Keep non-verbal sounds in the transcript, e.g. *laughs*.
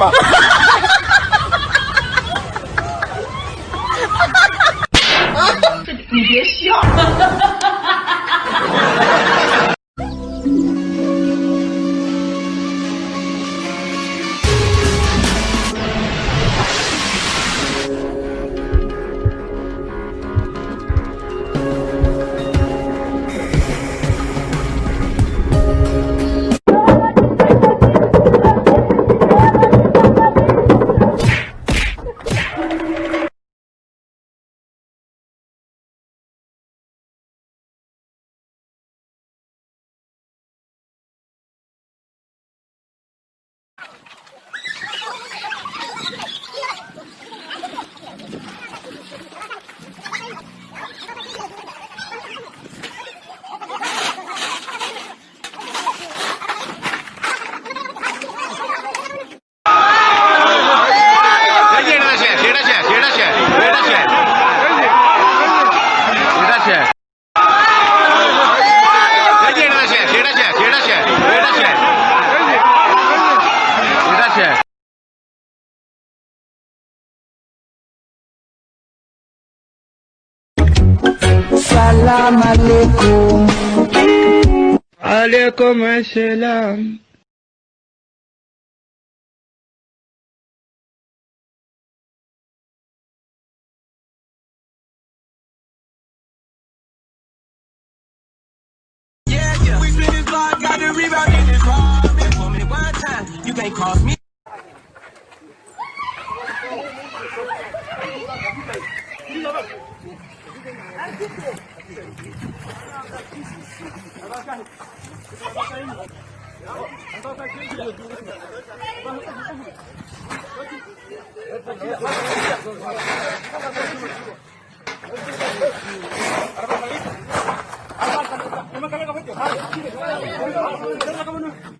him. *laughs* salam alaikum. Alaikum assalam. Got the rebound in this car. Me one time you can't cross me. Terima kasih.